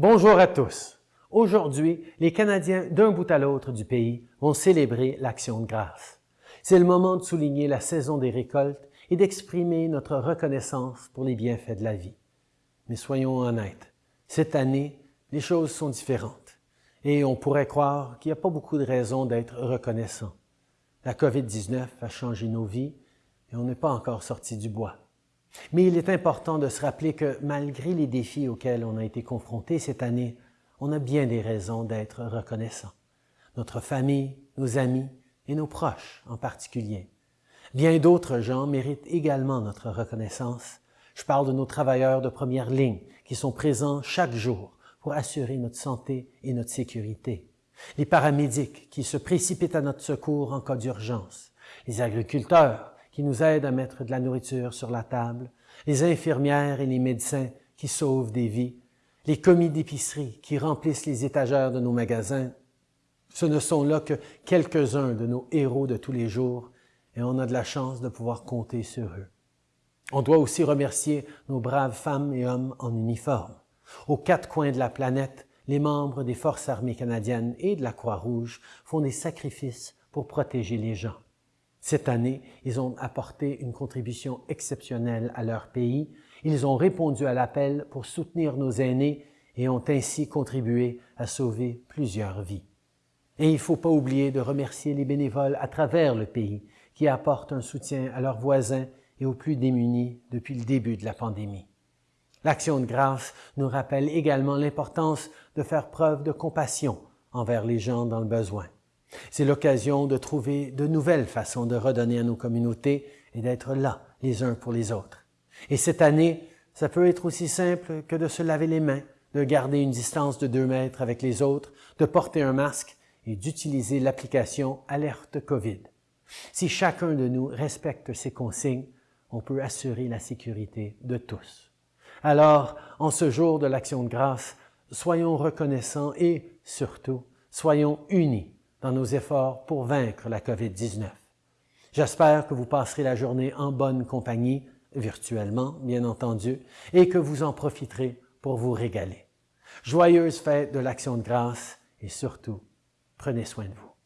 Bonjour à tous. Aujourd'hui, les Canadiens d'un bout à l'autre du pays vont célébrer l'Action de grâce. C'est le moment de souligner la saison des récoltes et d'exprimer notre reconnaissance pour les bienfaits de la vie. Mais soyons honnêtes, cette année, les choses sont différentes et on pourrait croire qu'il n'y a pas beaucoup de raisons d'être reconnaissant. La COVID-19 a changé nos vies et on n'est pas encore sorti du bois. Mais il est important de se rappeler que malgré les défis auxquels on a été confrontés cette année, on a bien des raisons d'être reconnaissant. Notre famille, nos amis et nos proches en particulier. Bien d'autres gens méritent également notre reconnaissance. Je parle de nos travailleurs de première ligne qui sont présents chaque jour pour assurer notre santé et notre sécurité. Les paramédics qui se précipitent à notre secours en cas d'urgence. Les agriculteurs qui nous aident à mettre de la nourriture sur la table, les infirmières et les médecins qui sauvent des vies, les commis d'épicerie qui remplissent les étagères de nos magasins. Ce ne sont là que quelques-uns de nos héros de tous les jours et on a de la chance de pouvoir compter sur eux. On doit aussi remercier nos braves femmes et hommes en uniforme. Aux quatre coins de la planète, les membres des Forces armées canadiennes et de la Croix-Rouge font des sacrifices pour protéger les gens. Cette année, ils ont apporté une contribution exceptionnelle à leur pays. Ils ont répondu à l'appel pour soutenir nos aînés et ont ainsi contribué à sauver plusieurs vies. Et il ne faut pas oublier de remercier les bénévoles à travers le pays qui apportent un soutien à leurs voisins et aux plus démunis depuis le début de la pandémie. L'action de grâce nous rappelle également l'importance de faire preuve de compassion envers les gens dans le besoin. C'est l'occasion de trouver de nouvelles façons de redonner à nos communautés et d'être là les uns pour les autres. Et cette année, ça peut être aussi simple que de se laver les mains, de garder une distance de deux mètres avec les autres, de porter un masque et d'utiliser l'application Alerte COVID. Si chacun de nous respecte ces consignes, on peut assurer la sécurité de tous. Alors, en ce jour de l'Action de grâce, soyons reconnaissants et, surtout, soyons unis dans nos efforts pour vaincre la COVID-19. J'espère que vous passerez la journée en bonne compagnie, virtuellement, bien entendu, et que vous en profiterez pour vous régaler. Joyeuse fête de l'Action de grâce et surtout, prenez soin de vous.